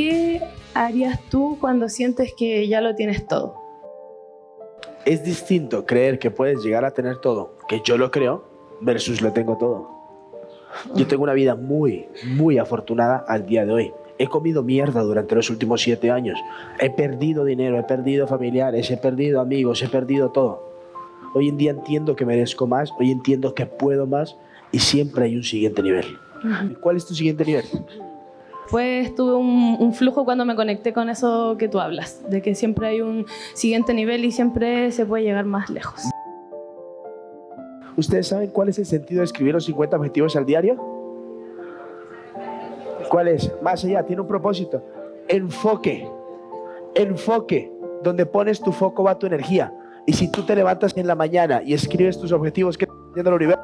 ¿Qué harías tú cuando sientes que ya lo tienes todo? Es distinto creer que puedes llegar a tener todo, que yo lo creo, versus lo tengo todo. Yo tengo una vida muy, muy afortunada al día de hoy. He comido mierda durante los últimos siete años. He perdido dinero, he perdido familiares, he perdido amigos, he perdido todo. Hoy en día entiendo que merezco más, hoy entiendo que puedo más y siempre hay un siguiente nivel. ¿Cuál es tu siguiente nivel? Pues tuve un, flujo cuando me conecté con eso que tú hablas, de que siempre hay un siguiente nivel y siempre se puede llegar más lejos. ¿Ustedes saben cuál es el sentido de escribir los 50 objetivos al diario? ¿Cuál es? Más allá, tiene un propósito. Enfoque. Enfoque. Donde pones tu foco va tu energía. Y si tú te levantas en la mañana y escribes tus objetivos, ¿qué está el universo?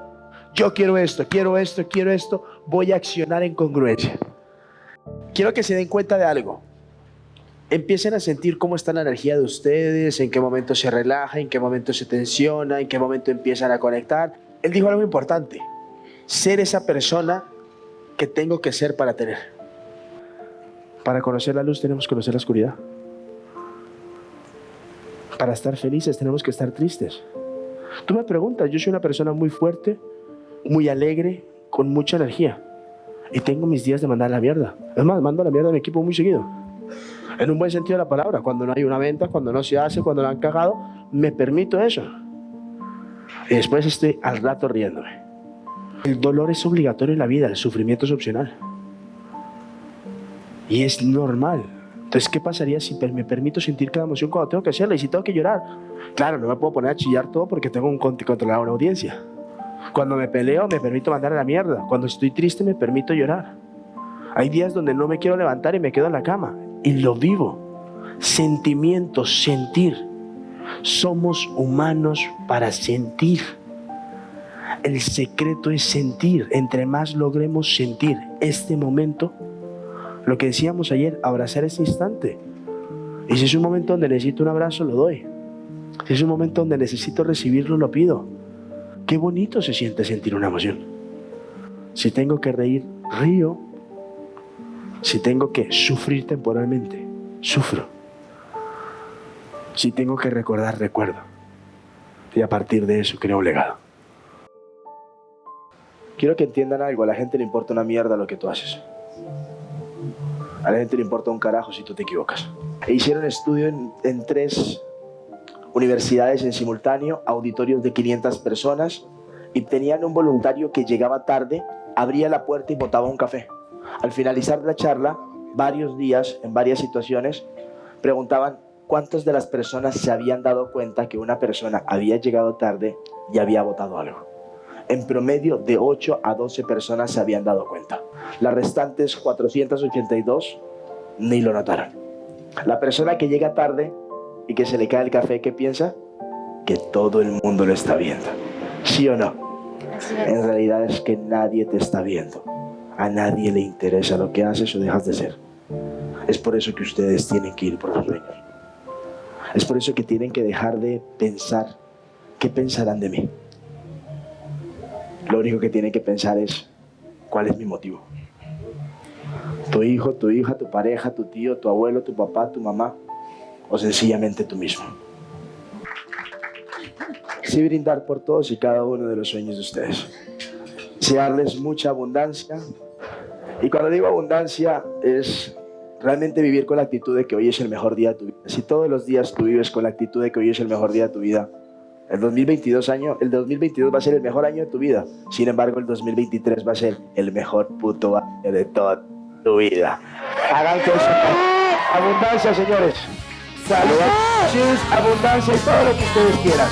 Yo quiero esto, quiero esto, quiero esto, voy a accionar en congruencia. Quiero que se den cuenta de algo. Empiecen a sentir cómo está la energía de ustedes, en qué momento se relaja, en qué momento se tensiona, en qué momento empiezan a conectar. Él dijo algo importante, ser esa persona que tengo que ser para tener. Para conocer la luz tenemos que conocer la oscuridad. Para estar felices tenemos que estar tristes. Tú me preguntas, yo soy una persona muy fuerte, muy alegre, con mucha energía. Y tengo mis días de mandar la mierda. Es más, mando la mierda a mi equipo muy seguido. En un buen sentido de la palabra. Cuando no hay una venta, cuando no se hace, cuando lo han cagado, me permito eso. Y después estoy al rato riéndome. El dolor es obligatorio en la vida, el sufrimiento es opcional. Y es normal. Entonces, ¿qué pasaría si me permito sentir cada emoción cuando tengo que hacerla y si tengo que llorar? Claro, no me puedo poner a chillar todo porque tengo un controlar una audiencia. Cuando me peleo, me permito mandar a la mierda. Cuando estoy triste, me permito llorar. Hay días donde no me quiero levantar y me quedo en la cama. Y lo vivo. Sentimientos, sentir. Somos humanos para sentir. El secreto es sentir. Entre más logremos sentir este momento, lo que decíamos ayer, abrazar ese instante. Y si es un momento donde necesito un abrazo, lo doy. Si es un momento donde necesito recibirlo, lo pido. Qué bonito se siente sentir una emoción. Si tengo que reír, río. Si tengo que sufrir temporalmente, sufro. Si tengo que recordar, recuerdo. Y a partir de eso creo un legado. Quiero que entiendan algo, a la gente le importa una mierda lo que tú haces. A la gente le importa un carajo si tú te equivocas. E hicieron estudio en, en tres universidades en simultáneo, auditorios de 500 personas, y tenían un voluntario que llegaba tarde, abría la puerta y botaba un café. Al finalizar la charla, varios días, en varias situaciones, preguntaban cuántas de las personas se habían dado cuenta que una persona había llegado tarde y había botado algo. En promedio, de 8 a 12 personas se habían dado cuenta. Las restantes 482 ni lo notaron. La persona que llega tarde y que se le cae el café, ¿qué piensa? Que todo el mundo lo está viendo. ¿Sí o no? En realidad es que nadie te está viendo. A nadie le interesa lo que haces o dejas de ser. Es por eso que ustedes tienen que ir por los sueños. Es por eso que tienen que dejar de pensar qué pensarán de mí. Lo único que tienen que pensar es cuál es mi motivo. Tu hijo, tu hija, tu pareja, tu tío, tu abuelo, tu papá, tu mamá o sencillamente tú mismo. Sí brindar por todos y cada uno de los sueños de ustedes. Sí darles mucha abundancia. Y cuando digo abundancia es realmente vivir con la actitud de que hoy es el mejor día de tu vida. Si todos los días tú vives con la actitud de que hoy es el mejor día de tu vida, el 2022, año, el 2022 va a ser el mejor año de tu vida. Sin embargo, el 2023 va a ser el mejor puto año de toda tu vida. Hagan eso. Abundancia, señores salud, abundancia y todo lo que ustedes quieran.